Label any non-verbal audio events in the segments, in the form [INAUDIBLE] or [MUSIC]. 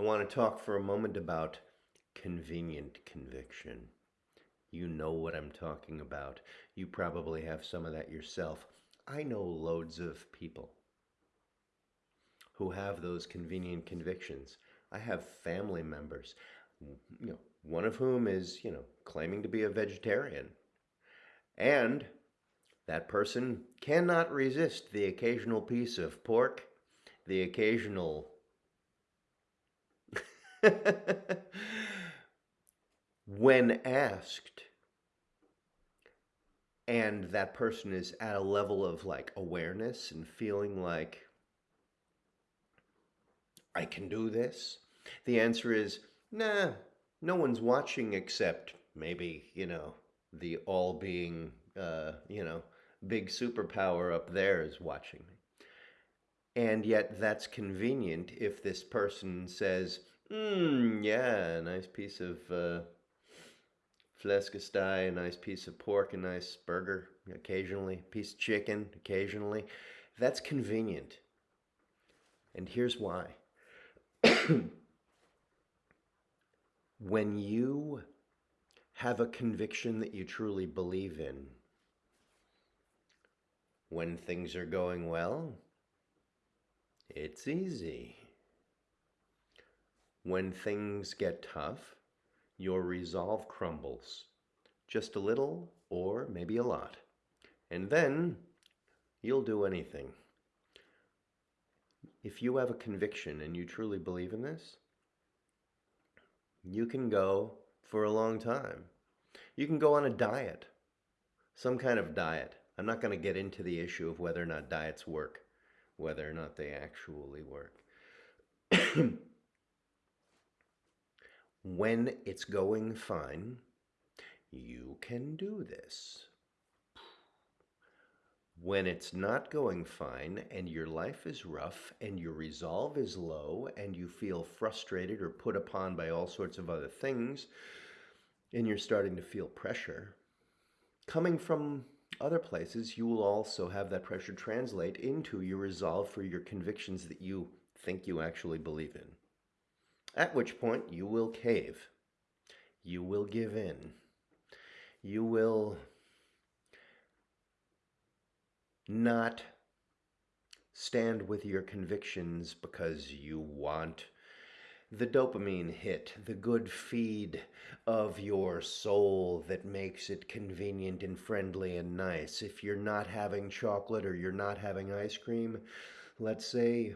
I want to talk for a moment about convenient conviction. You know what I'm talking about. You probably have some of that yourself. I know loads of people who have those convenient convictions. I have family members, you know, one of whom is, you know, claiming to be a vegetarian. And that person cannot resist the occasional piece of pork, the occasional [LAUGHS] when asked and that person is at a level of like awareness and feeling like I can do this? The answer is, nah, no one's watching except maybe, you know, the all being, uh, you know, big superpower up there is watching me. And yet that's convenient if this person says, hmm, yeah, a nice piece of uh, flæskesteg, a nice piece of pork, a nice burger occasionally, piece of chicken occasionally. That's convenient. And here's why. [COUGHS] when you have a conviction that you truly believe in, when things are going well, it's easy. When things get tough, your resolve crumbles. Just a little or maybe a lot. And then you'll do anything. If you have a conviction and you truly believe in this, you can go for a long time. You can go on a diet, some kind of diet. I'm not going to get into the issue of whether or not diets work, whether or not they actually work. [CLEARS THROAT] when it's going fine, you can do this. When it's not going fine and your life is rough and your resolve is low and you feel frustrated or put upon by all sorts of other things and you're starting to feel pressure, coming from other places, you will also have that pressure translate into your resolve for your convictions that you think you actually believe in at which point you will cave. You will give in. You will not stand with your convictions because you want the dopamine hit, the good feed of your soul that makes it convenient and friendly and nice. If you're not having chocolate or you're not having ice cream, let's say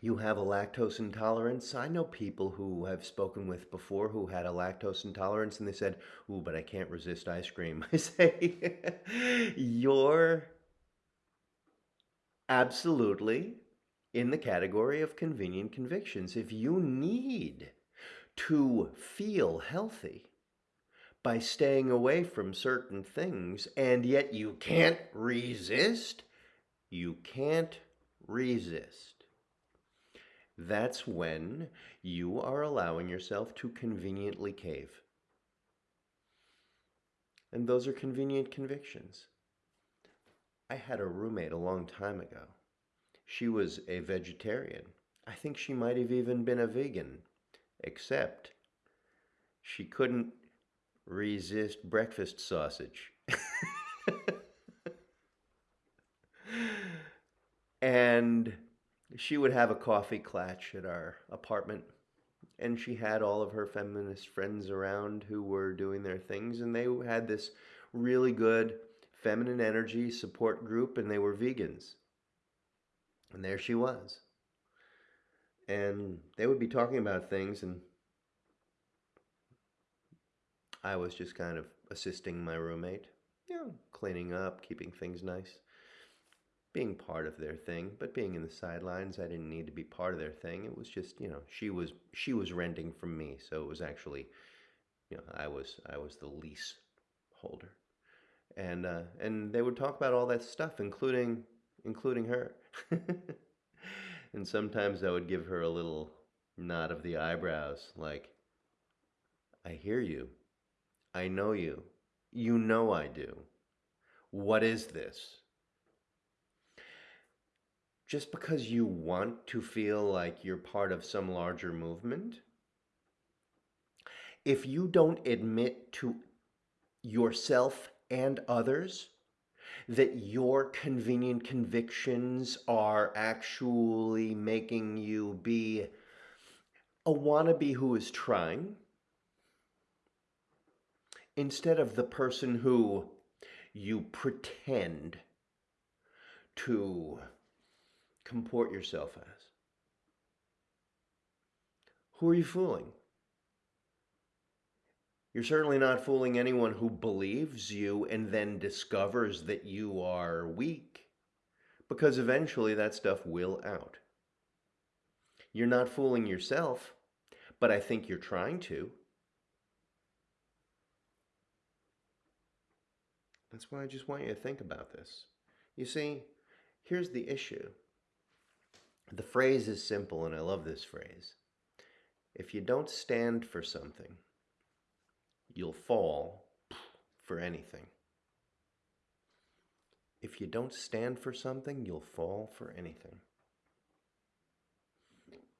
you have a lactose intolerance. I know people who have spoken with before who had a lactose intolerance and they said, ooh, but I can't resist ice cream. [LAUGHS] I say, you're absolutely in the category of convenient convictions. If you need to feel healthy by staying away from certain things and yet you can't resist, you can't resist that's when you are allowing yourself to conveniently cave. And those are convenient convictions. I had a roommate a long time ago. She was a vegetarian. I think she might have even been a vegan, except she couldn't resist breakfast sausage. and she would have a coffee clatch at our apartment and she had all of her feminist friends around who were doing their things and they had this really good feminine energy support group and they were vegans. And there she was. And they would be talking about things and I was just kind of assisting my roommate. You know cleaning up keeping things nice being part of their thing, but being in the sidelines, I didn't need to be part of their thing. It was just, you know, she was she was renting from me, so it was actually, you know, I was I was the lease holder, and uh, and they would talk about all that stuff, including including her, [LAUGHS] and sometimes I would give her a little nod of the eyebrows, like, I hear you, I know you, you know I do. What is this? Just because you want to feel like you're part of some larger movement, if you don't admit to yourself and others that your convenient convictions are actually making you be a wannabe who is trying instead of the person who you pretend to comport yourself as. Who are you fooling? You're certainly not fooling anyone who believes you and then discovers that you are weak, because eventually that stuff will out. You're not fooling yourself, but I think you're trying to. That's why I just want you to think about this. You see, here's the issue. The phrase is simple, and I love this phrase. If you don't stand for something, you'll fall for anything. If you don't stand for something, you'll fall for anything.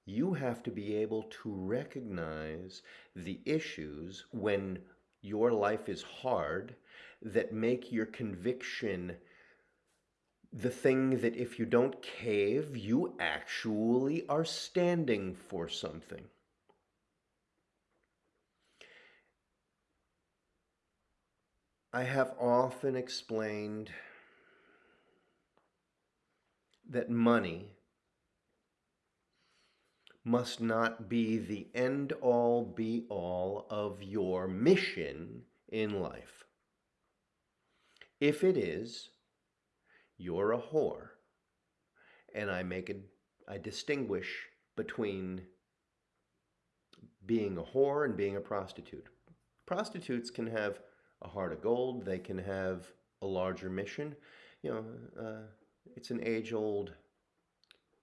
You have to be able to recognize the issues when your life is hard that make your conviction the thing that if you don't cave, you actually are standing for something. I have often explained that money must not be the end all be all of your mission in life. If it is, you're a whore. And I make a, I distinguish between being a whore and being a prostitute. Prostitutes can have a heart of gold. They can have a larger mission. You know, uh, it's an age-old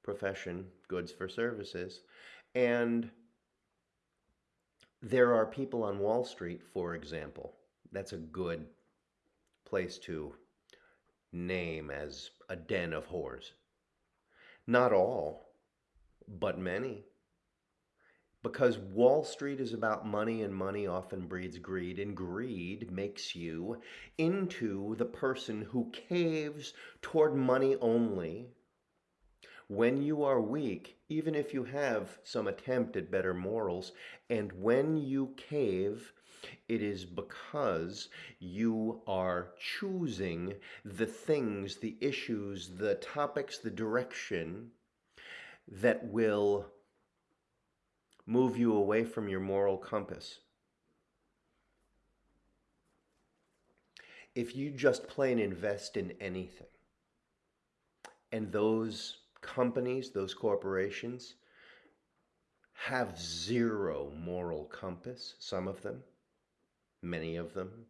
profession, goods for services. And there are people on Wall Street, for example. That's a good place to name as a den of whores. Not all, but many. Because Wall Street is about money, and money often breeds greed, and greed makes you into the person who caves toward money only. When you are weak, even if you have some attempt at better morals, and when you cave, it is because you are choosing the things, the issues, the topics, the direction that will move you away from your moral compass. If you just plain invest in anything, and those companies, those corporations, have zero moral compass, some of them, many of them.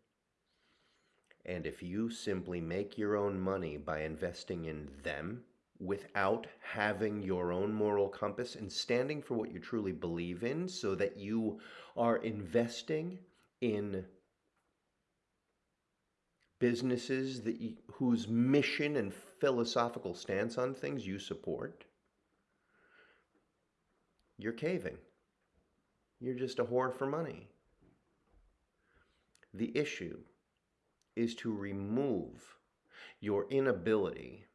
And if you simply make your own money by investing in them, without having your own moral compass and standing for what you truly believe in so that you are investing in businesses that you, whose mission and philosophical stance on things you support, you're caving. You're just a whore for money. The issue is to remove your inability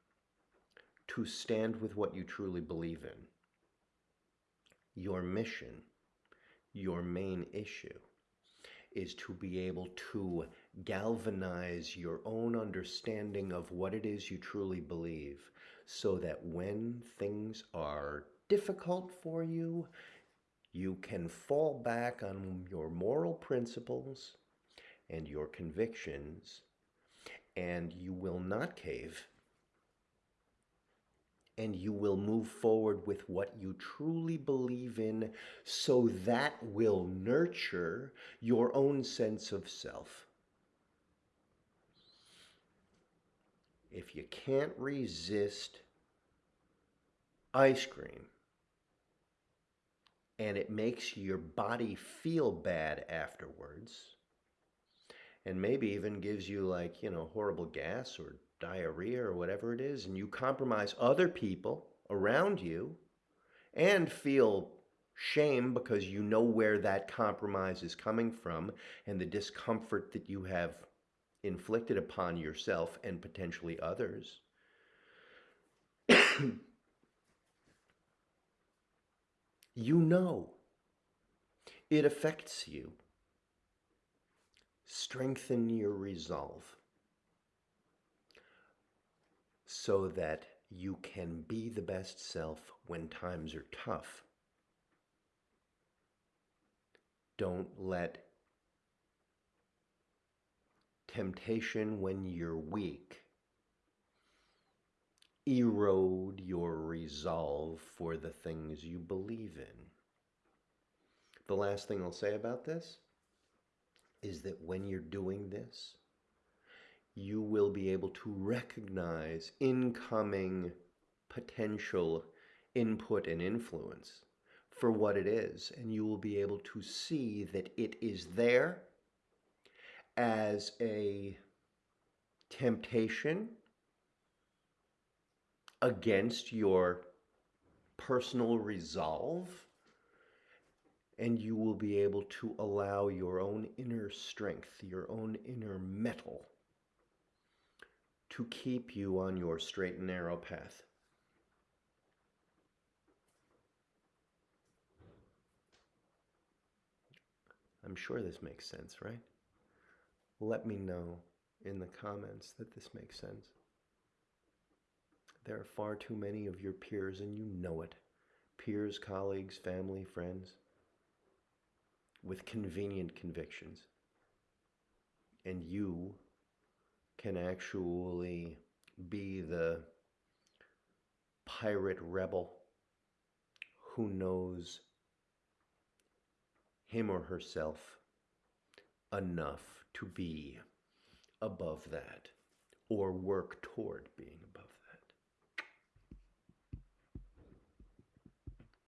to stand with what you truly believe in. Your mission, your main issue, is to be able to galvanize your own understanding of what it is you truly believe so that when things are difficult for you, you can fall back on your moral principles and your convictions, and you will not cave and you will move forward with what you truly believe in so that will nurture your own sense of self. If you can't resist ice cream and it makes your body feel bad afterwards, and maybe even gives you like, you know, horrible gas or diarrhea or whatever it is, and you compromise other people around you and feel shame because you know where that compromise is coming from and the discomfort that you have inflicted upon yourself and potentially others. [COUGHS] you know it affects you. Strengthen your resolve so that you can be the best self when times are tough. Don't let temptation when you're weak erode your resolve for the things you believe in. The last thing I'll say about this is that when you're doing this, you will be able to recognize incoming potential input and influence for what it is, and you will be able to see that it is there as a temptation against your personal resolve and you will be able to allow your own inner strength, your own inner mettle, to keep you on your straight and narrow path. I'm sure this makes sense, right? Let me know in the comments that this makes sense. There are far too many of your peers, and you know it. Peers, colleagues, family, friends with convenient convictions. And you can actually be the pirate rebel who knows him or herself enough to be above that or work toward being above.